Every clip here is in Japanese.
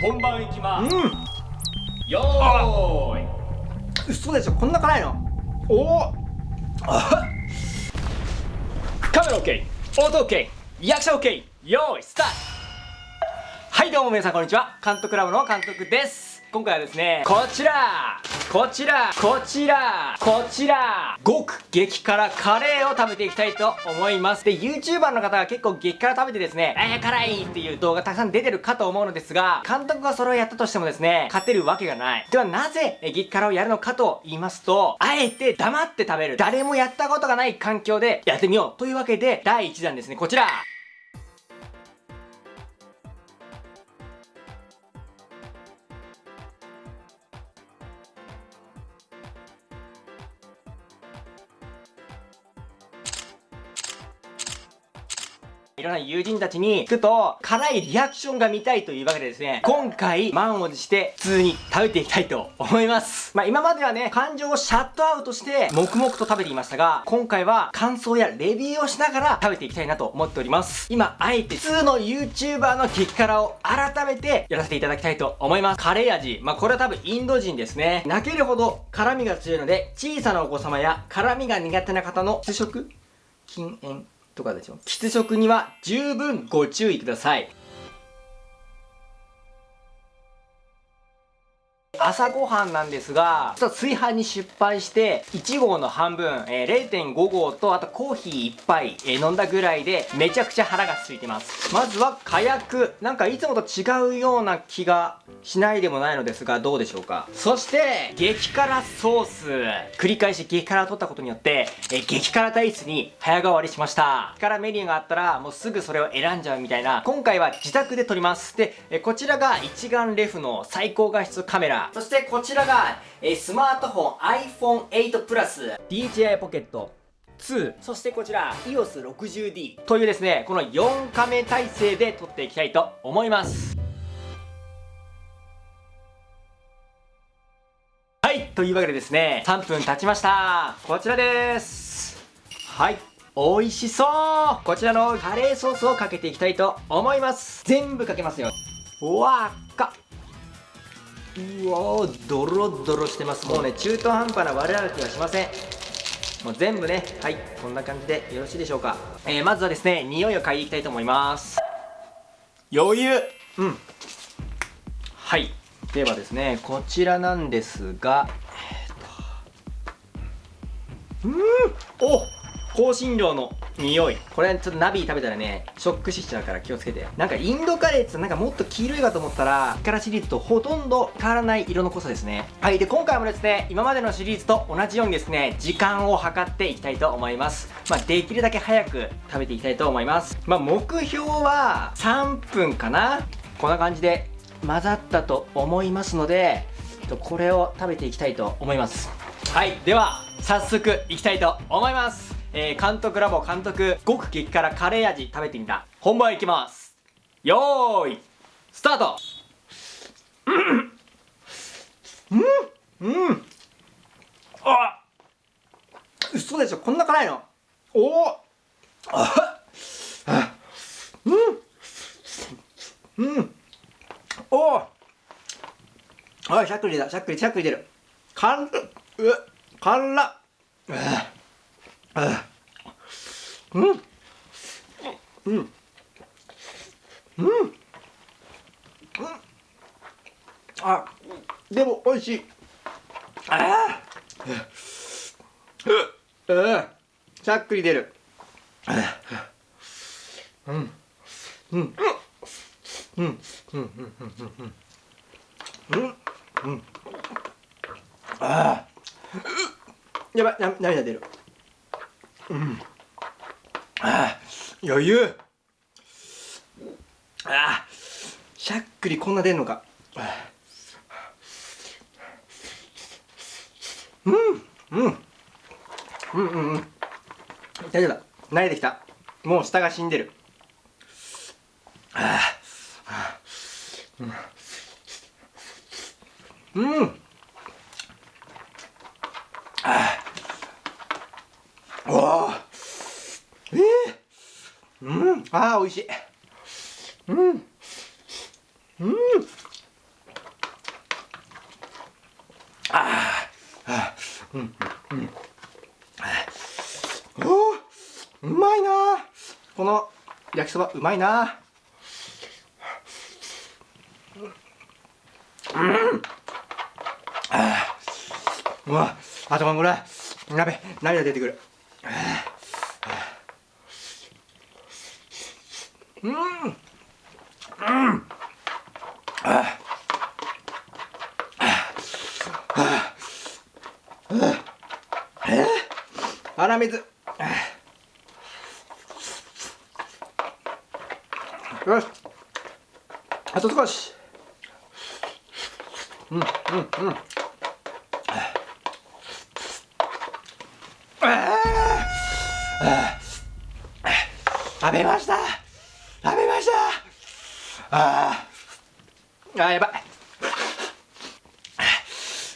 本番いきます、うん。よーい。嘘でしょこんな辛いの？おおカメラ OK 音 OK 役者 OK よーいスタート。はいどうも皆さんこんにちは。監督ラボの監督です。今回はですねこちらこちらこちらこちら。極激辛カレーを食べていきたいと思います。で YouTuber の方が結構激辛食べてですねえー、辛いっていう動画たくさん出てるかと思うのですが監督がそれをやったとしてもですね勝てるわけがない。ではなぜ激辛をやるのかと言いますとあえて黙って食べる。誰もやったことがない環境でやってみよう。というわけで第1弾ですね。こちら。いろんな友人たちに聞くと、辛いリアクションが見たいというわけでですね、今回、満を持して、普通に食べていきたいと思います。まあ今まではね、感情をシャットアウトして、黙々と食べていましたが、今回は感想やレビューをしながら食べていきたいなと思っております。今、あえて普通の YouTuber の激辛を改めてやらせていただきたいと思います。カレー味。まあこれは多分インド人ですね。泣けるほど辛味が強いので、小さなお子様や辛味が苦手な方の主食禁煙とかでしょ。喫食には十分ご注意ください。朝ごはんなんですが、ちょっと炊飯に失敗して、1合の半分、えー、0.5合と、あとコーヒー1杯、えー、飲んだぐらいで、めちゃくちゃ腹が空いてます。まずは火薬。なんかいつもと違うような気がしないでもないのですが、どうでしょうか？そして、激辛ソース。繰り返し激辛を取ったことによって、えー、激辛体質に早変わりしました。激辛メニューがあったら、もうすぐそれを選んじゃうみたいな、今回は自宅で撮ります。で、えこちらが一眼レフの最高画質カメラ。そしてこちらが、えスマートフォン iPhone8 Plus DJI Pocket 2そしてこちら EOS60D というですねこの4カメ体制で撮っていきたいと思います。はいというわけでですね3分経ちました。こちらです。はい美味しそう。こちらのカレーソースをかけていきたいと思います。全部かけますよ。うわっかうわードロドロしてます。もうね中途半端な悪あがきはしません。もう全部ねはいこんな感じでよろしいでしょうか、えー、まずはですね匂いを嗅いでいきたいと思います。余裕。うん。はい。ではですねこちらなんですがえー、うん。お香辛料の匂い。これちょっとナビ食べたらねショック死しちゃうから気をつけて。なんかインドカレーってなんかもっと黄色いかと思ったらキャラシリーズとほとんど変わらない色の濃さですね。はいで今回もですね今までのシリーズと同じようにですね時間を計っていきたいと思います。まあできるだけ早く食べていきたいと思います。まあ目標は3分かな。こんな感じで混ざったと思いますのでこれを食べていきたいと思います。はいでは早速いきたいと思います。えー、監督ラボ監督極激辛カレー味食べてみた。本番いきます。よーいスタート。うんうん。あ嘘でしょこんな辛いの。おおあうん。うん。おおあしゃっくりだしゃっくりしゃっくり出る。かんう辛っ。うんうんうんうんあでも美味しい。ああうんしゃっくり出る。うんうんうんうんうんうんうんうんうんああやばい涙出る。うん。ああ余裕。ああしゃっくりこんな出んのか。うんうん。うんうんうん大丈夫だ。慣れてきた。もう下が死んでる。ああ。うんうんあああええー、美味しい。うん。うん。あー。あー。うん。うん。おー。うまいなこの焼きそばうまいなうん。あー。うわ。あとこれ鍋涙出てくる。うん。うん。あえ粗水よしあと少しうん。うん。うん。食べました食べました。あー。あーやばい。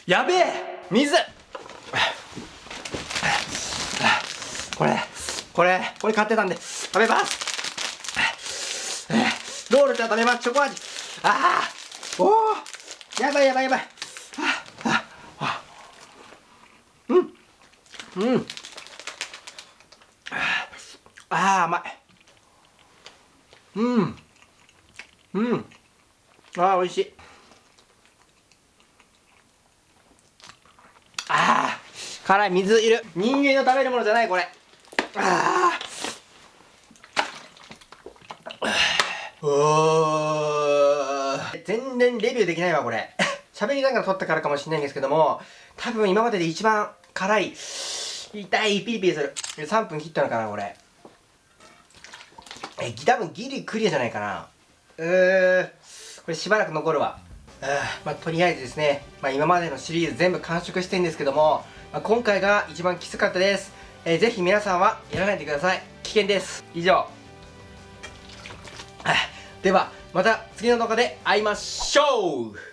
やべえ。水。これこれこれ買ってたんで。食べます。ロールじゃ食べます。チョコ味。ああおおやばいやばいやばい。ああうん。うん。ああ甘い。うん。うん。ああ美味しい。ああ辛い水いる。人間の食べるものじゃないこれ。ああおー。全然レビューできないわこれ。喋りながら撮ったからかもしれないんですけども多分今までで一番辛い痛いピリピリする。3分切ったのかなこれ。え多分ギリクリアじゃないかな。うーこれしばらく残るわ。あまあとりあえずですね、まあ、今までのシリーズ全部完食してるんですけども、まあ、今回が一番きつかったです、えー、ぜひ皆さんはやらないでください。危険です。以上。ではまた次の動画で会いましょう。